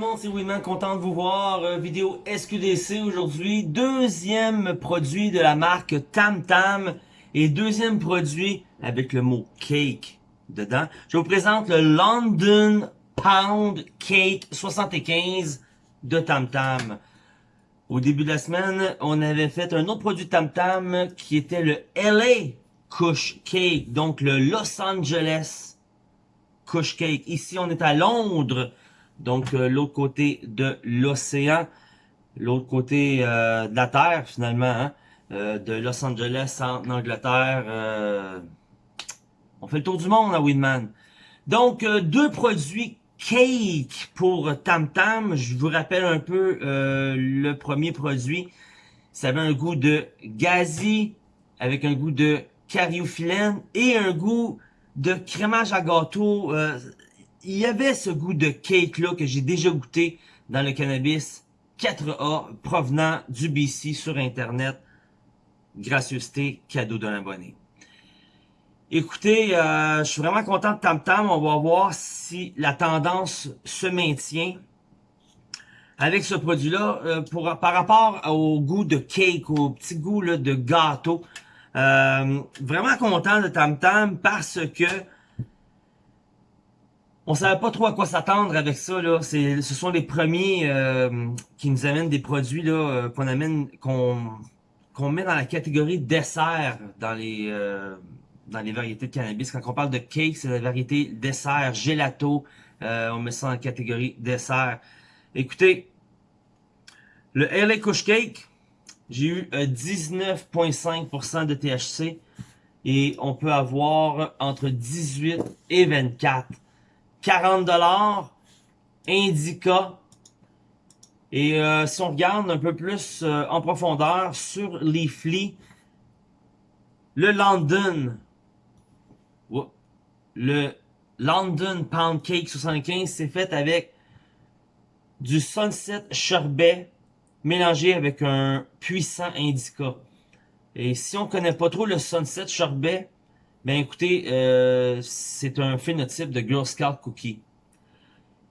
le monde, c'est content de vous voir. Euh, vidéo SQDC aujourd'hui. Deuxième produit de la marque Tam Tam et deuxième produit avec le mot cake dedans. Je vous présente le London Pound Cake 75 de Tam Tam. Au début de la semaine, on avait fait un autre produit Tam Tam qui était le LA Kush Cake, donc le Los Angeles Kush Cake. Ici, on est à Londres, donc euh, l'autre côté de l'océan, l'autre côté euh, de la Terre finalement, hein, euh, de Los Angeles en Angleterre. on fait le tour du monde à Winman. Donc, deux produits cake pour Tam Tam. Je vous rappelle un peu le premier produit. Ça avait un goût de gazi avec un goût de cariophyllène et un goût de crémage à gâteau il y avait ce goût de cake-là que j'ai déjà goûté dans le cannabis 4A provenant du BC sur Internet. Gracieuseté, cadeau de l'abonné. Écoutez, euh, je suis vraiment content de Tam Tam. On va voir si la tendance se maintient avec ce produit-là. Euh, Par rapport au goût de cake, au petit goût là, de gâteau. Euh, vraiment content de Tam Tam parce que on savait pas trop à quoi s'attendre avec ça là. C'est, ce sont les premiers euh, qui nous amènent des produits là euh, qu'on amène, qu'on qu'on met dans la catégorie dessert dans les euh, dans les variétés de cannabis. Quand on parle de cake, c'est la variété dessert, gelato. on met ça en catégorie dessert. Écoutez, le LA Kush Cake, j'ai eu 19,5% de THC et on peut avoir entre 18 et 24 40 dollars, Indica. Et euh, si on regarde un peu plus euh, en profondeur sur Leafly, le London, le London Pound Cake 75, c'est fait avec du Sunset Sherbet mélangé avec un puissant Indica. Et si on connaît pas trop le Sunset Sherbet, ben écoutez, euh, c'est un phénotype de Girl Scout Cookie.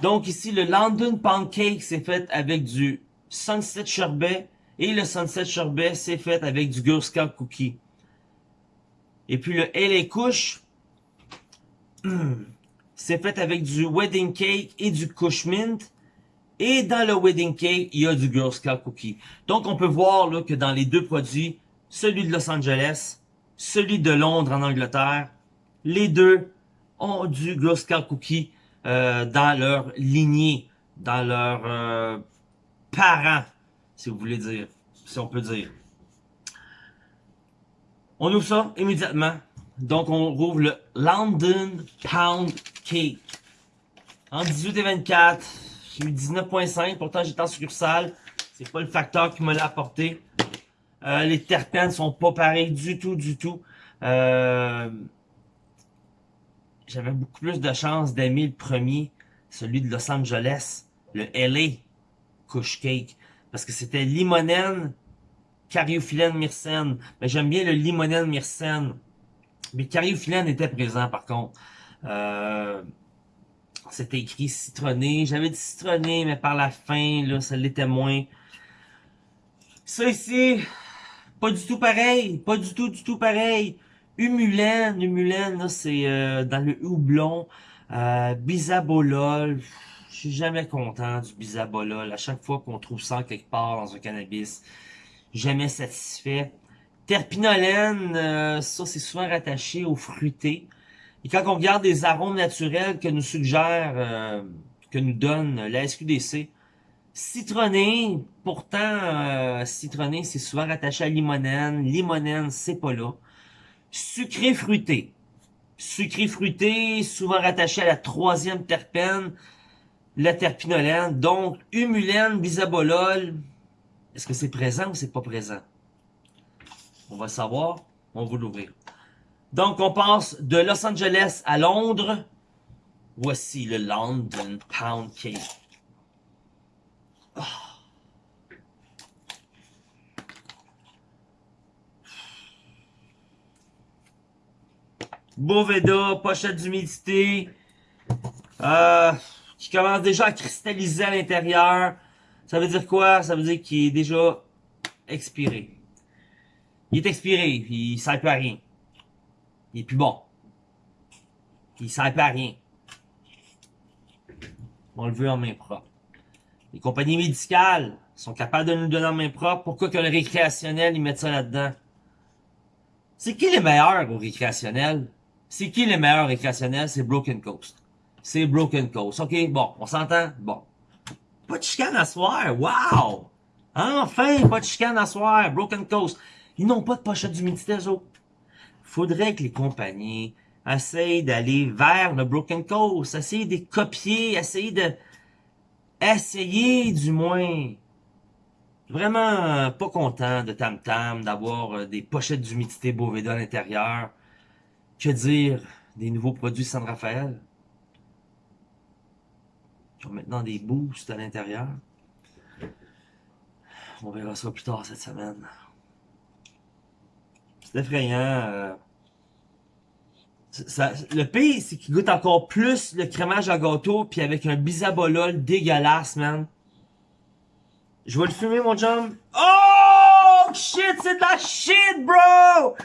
Donc ici, le London Pancake, c'est fait avec du Sunset Sherbet. Et le Sunset Sherbet, c'est fait avec du Girl Scout Cookie. Et puis le LA Kush, c'est fait avec du Wedding Cake et du Kush Mint. Et dans le Wedding Cake, il y a du Girl Scout Cookie. Donc on peut voir là, que dans les deux produits, celui de Los Angeles celui de Londres en Angleterre. Les deux ont du Girl Cookie euh, dans leur lignée, dans leurs euh, parents, si vous voulez dire, si on peut dire. On ouvre ça immédiatement. Donc, on rouvre le London Pound Cake. En 18 et 24, j'ai eu 19.5, pourtant j'étais en succursale. C'est pas le facteur qui me l'a apporté. Euh, les terpènes sont pas pareils du tout, du tout. Euh, J'avais beaucoup plus de chance d'aimer le premier, celui de Los Angeles, le LA Kush Cake. Parce que c'était limonène, cariophyllène, myrcène. Mais j'aime bien le limonène, myrcène. Mais cariophyllène était présent par contre. Euh, c'était écrit citronné. J'avais dit citronné, mais par la fin, là, ça l'était moins. Ça ici, pas du tout pareil. Pas du tout, du tout pareil. Humulène, Humulène, là, c'est euh, dans le houblon. Euh, Bisabolol. Je suis jamais content du Bisabolol. À chaque fois qu'on trouve ça quelque part dans un cannabis, jamais satisfait. Terpinolène, euh, ça c'est souvent rattaché au fruité. Et quand on regarde les arômes naturels que nous suggère, euh, que nous donne la SQDC, Citronné, pourtant, euh, citronné, c'est souvent rattaché à limonène. Limonène, c'est pas là. Sucré fruité. Sucré fruité, souvent rattaché à la troisième terpène, la terpinolène. Donc, humulène, bisabolol. Est-ce que c'est présent ou c'est pas présent? On va savoir. On va l'ouvrir. Donc, on passe de Los Angeles à Londres. Voici le London Pound Cake. Boveda, pochette d'humidité. Euh, qui commence déjà à cristalliser à l'intérieur. Ça veut dire quoi? Ça veut dire qu'il est déjà expiré. Il est expiré, puis il sert plus à rien. Il est plus bon. Il sert plus à rien. On le veut en main propre. Les compagnies médicales sont capables de nous donner en main propre. Pourquoi que le récréationnel, ils mettent ça là-dedans? C'est qui les meilleurs au récréationnel? C'est qui les meilleurs récréationnels? C'est Broken Coast. C'est Broken Coast. OK, bon, on s'entend? Bon. Pas de chicane à soir. Wow! Enfin, pas de chicane à soir. Broken Coast. Ils n'ont pas de pochette d'humidité, eux autres. Faudrait que les compagnies essayent d'aller vers le Broken Coast, essayer de copier, essayer de... Essayer, du moins. Vraiment pas content de Tam Tam, d'avoir euh, des pochettes d'humidité Boveda à l'intérieur. Que dire des nouveaux produits San Rafael? Qui ont maintenant des boosts à l'intérieur. On verra ça plus tard cette semaine. C'est effrayant. Euh. Le pire, c'est qu'il goûte encore plus le crémage à gâteau, puis avec un bisabolol dégueulasse, man. Je vais le fumer, mon chum. Oh! Shit, c'est de la shit, bro!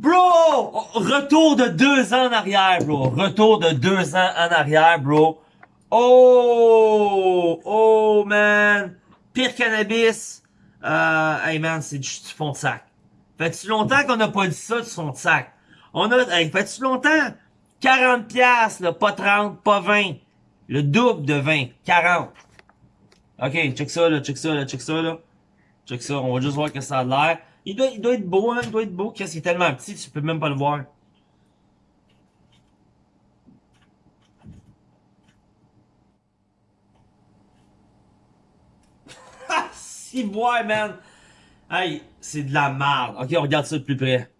Bro! Retour de deux ans en arrière, bro. Retour de deux ans en arrière, bro. Oh! Oh, man! Pire cannabis. Euh, hey, man, c'est du fond de sac. Fait-tu longtemps qu'on n'a pas dit ça du fond de sac? On a, hey, fait-tu longtemps? 40 piastres, là, pas 30, pas 20. Le double de 20. 40. Ok, check ça, là, check ça, là, check ça, là. Check ça, on va juste voir que ça a l'air. Il doit, il doit être beau, hein, il doit être beau. Qu'est-ce qu'il est tellement petit, tu peux même pas le voir. si voir, man. Hey, c'est de la merde. Ok, on regarde ça de plus près.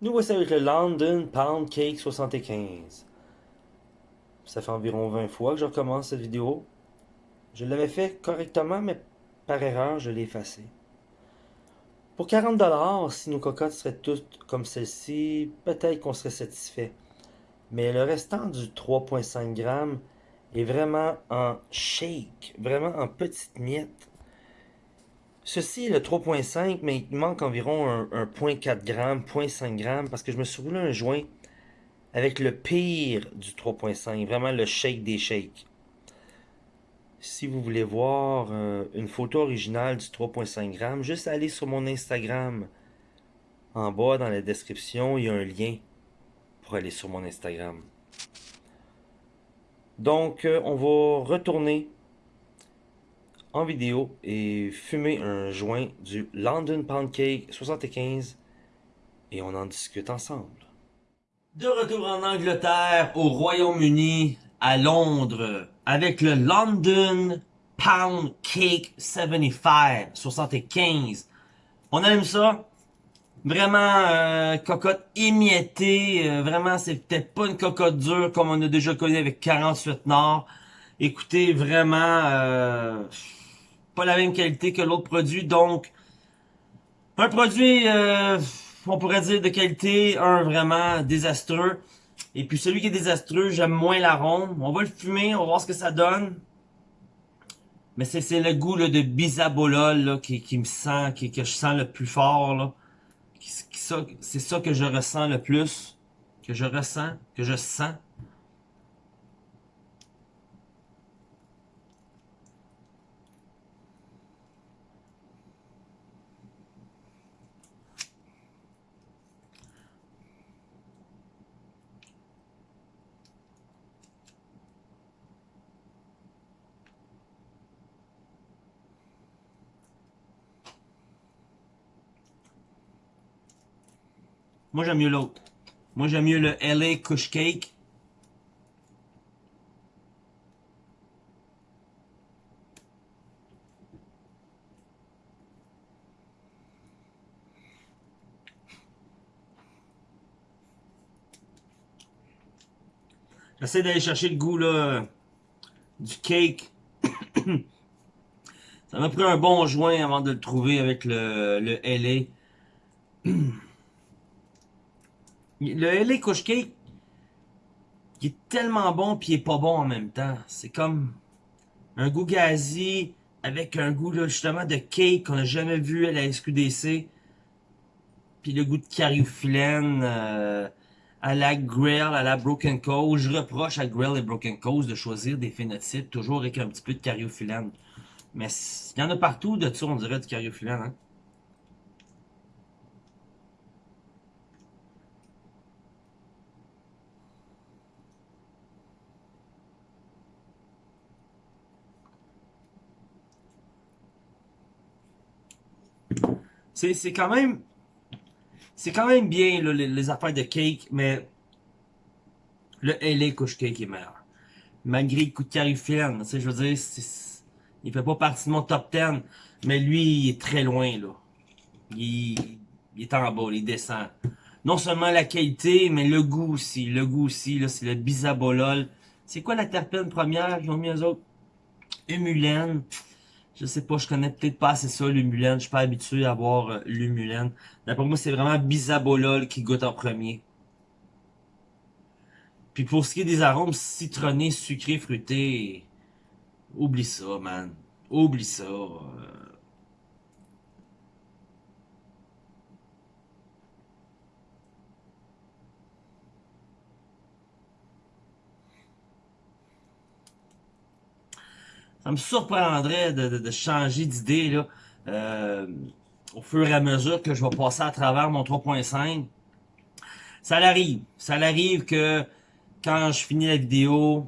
Nous voici avec le London Pound Cake 75. Ça fait environ 20 fois que je recommence cette vidéo. Je l'avais fait correctement, mais par erreur, je l'ai effacé. Pour 40$, si nos cocottes seraient toutes comme celle-ci, peut-être qu'on serait satisfait. Mais le restant du 3.5 g est vraiment en shake, vraiment en petites miettes. Ceci est le 3.5, mais il manque environ un, 0.4 g, 0.5 g, parce que je me suis roulé un joint avec le pire du 3.5, vraiment le shake des shakes. Si vous voulez voir euh, une photo originale du 3.5 g, juste aller sur mon Instagram. En bas, dans la description, il y a un lien pour aller sur mon Instagram. Donc, euh, on va retourner en vidéo et fumer un joint du London Pound Cake 75 et on en discute ensemble. De retour en Angleterre, au Royaume-Uni, à Londres, avec le London Pound Cake 75, 75. On aime ça. Vraiment, euh, cocotte émiettée. Euh, vraiment, c'est peut-être pas une cocotte dure comme on a déjà connu avec 48 Nord. Écoutez, vraiment... Euh, pas la même qualité que l'autre produit, donc un produit, euh, on pourrait dire de qualité, un vraiment désastreux. Et puis celui qui est désastreux, j'aime moins l'arôme. On va le fumer, on va voir ce que ça donne. Mais c'est le goût de bisabolol là, qui, qui me sent, qui, que je sens le plus fort. Là. C'est ça que je ressens le plus. Que je ressens, que je sens. Moi, j'aime mieux l'autre. Moi, j'aime mieux le LA Kush Cake. J'essaie d'aller chercher le goût là, du cake. Ça m'a pris un bon joint avant de le trouver avec le, le LA. Le LA Kush Cake, il est tellement bon puis il est pas bon en même temps. C'est comme un goût gazi avec un goût justement de cake qu'on n'a jamais vu à la SQDC. Puis le goût de cariophyllène euh, à la Grill, à la Broken Coast. Je reproche à Grill et Broken Coast de choisir des phénotypes toujours avec un petit peu de cariophyllène. Mais il y en a partout de ça, on dirait, du cariophyllène. Hein? C'est quand même... C'est quand même bien, les, affaires de cake, mais... Le LA couche cake est meilleur. Malgré le coup de sais, je veux dire, il fait pas partie de mon top 10, mais lui, il est très loin, là. Il, il est en bas, il descend. Non seulement la qualité, mais le goût aussi. Le goût aussi, là, c'est le bisabolol. C'est quoi la terpène première qu'ils ont mis aux autres? Humulène. Je sais pas, je connais peut-être pas assez ça, l'humulène. Je suis pas habitué à voir euh, l'humulène. D'après moi, c'est vraiment bisabolol qui goûte en premier. Puis pour ce qui est des arômes citronnés, sucrés, fruités, oublie ça, man. Oublie ça. Euh. Ça me surprendrait de, changer d'idée là euh, au fur et à mesure que je vais passer à travers mon 3.5. Ça l'arrive. Ça l'arrive que quand je finis la vidéo,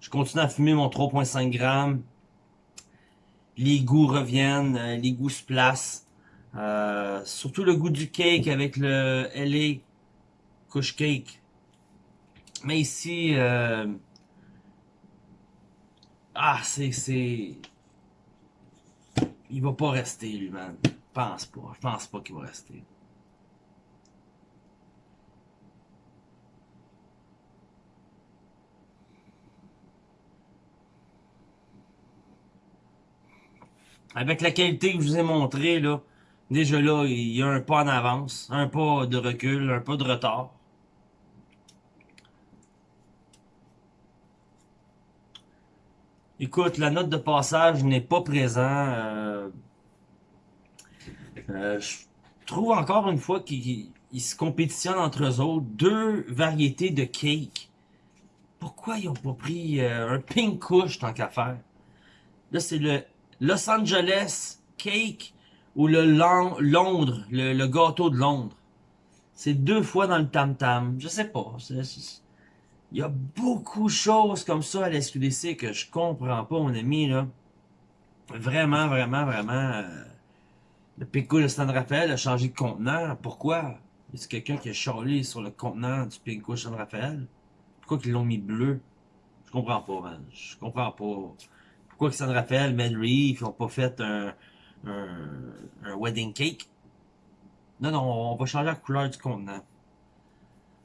je continue à fumer mon 3.5 grammes. Les goûts reviennent, euh, les goûts se placent. Euh, surtout le goût du cake avec le LA Kush Cake. Mais ici, euh, ah, c'est, c'est... Il va pas rester, lui, man. Je pense pas. Je pense pas qu'il va rester. Avec la qualité que je vous ai montré, là, déjà là, il y a un pas en avance, un pas de recul, un pas de retard. Écoute, la note de passage n'est pas présent. Euh, euh, je trouve encore une fois qu'ils se compétitionnent entre eux autres. Deux variétés de cake. Pourquoi ils n'ont pas pris euh, un pink couche tant qu'à faire? Là, c'est le Los Angeles cake ou le Londres, le, gâteau de Londres. C'est deux fois dans le tam-tam. Je sais pas. Il y a beaucoup de choses comme ça à la que je comprends pas, mon ami, là. Vraiment, vraiment, vraiment. Euh, le Pinko de San Rafael a changé de contenant. Pourquoi? Est-ce quelqu'un qui a charlé sur le contenant du Pinko de San Rafael? Pourquoi ils l'ont mis bleu? Je comprends pas, man. Je comprends pas. Pourquoi que San Rafael, Mel Reef, n'ont pas fait un, un, un wedding cake? Non, non, on va changer la couleur du contenant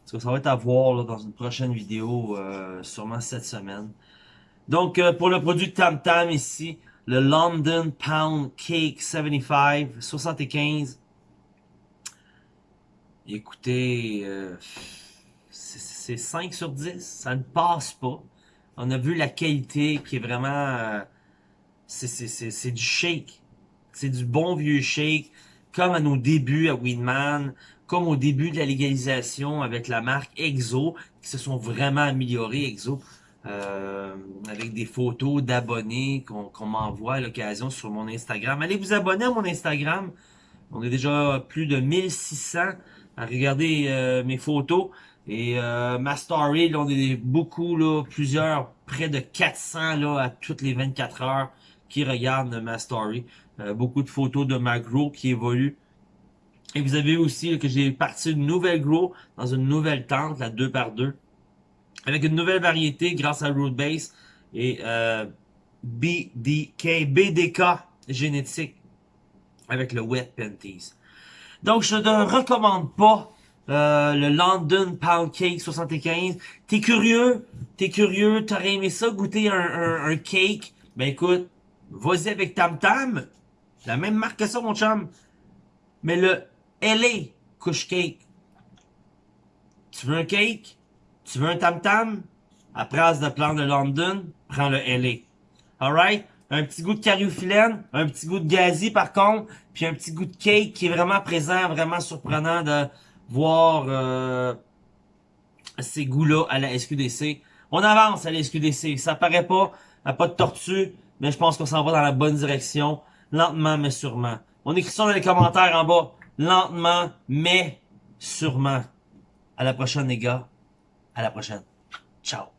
ça va être à voir dans une prochaine vidéo, euh, sûrement cette semaine. Donc, euh, pour le produit Tam Tam ici, le London Pound Cake 75, 75. Écoutez, euh, c'est 5 sur 10, ça ne passe pas. On a vu la qualité qui est vraiment... c'est du shake. C'est du bon vieux shake, comme à nos débuts à Winman, comme au début de la légalisation avec la marque EXO, qui se sont vraiment améliorés, EXO, euh, avec des photos d'abonnés qu'on m'envoie à l'occasion sur mon Instagram. Allez vous abonner à mon Instagram. On est déjà plus de 1600 à regarder euh, mes photos. Et euh, ma story, là, on est beaucoup, là, plusieurs, près de 400 là, à toutes les 24 heures qui regardent ma story. beaucoup de photos de ma grow qui évolue et vous avez aussi que j'ai parti une nouvelle grow dans une nouvelle tente, la 2x2, avec une nouvelle variété grâce à Rootbase et euh, BDK, BDK génétique avec le Wet Panties. Donc, je ne recommande pas euh, le London Pound Cake 75. T'es curieux? T'es curieux? T'aurais aimé ça, goûter un, un, cake? Ben écoute, vas-y avec Tam Tam. La même marque que ça, mon chum. Mais le LA Couche Cake. Tu veux un cake? Tu veux un tam-tam? À place de prendre le London, prends le LA. Alright? Un petit goût de cariophyllène, un petit goût de gazi par contre, puis un petit goût de cake qui est vraiment présent, vraiment surprenant de voir euh, ces goûts-là à la SQDC. On avance à la SQDC, ça paraît pas, à pas de tortue, mais je pense qu'on s'en va dans la bonne direction, lentement mais sûrement. On écrit ça dans les commentaires en bas, lentement mais sûrement. À la prochaine les gars, à la prochaine. Ciao.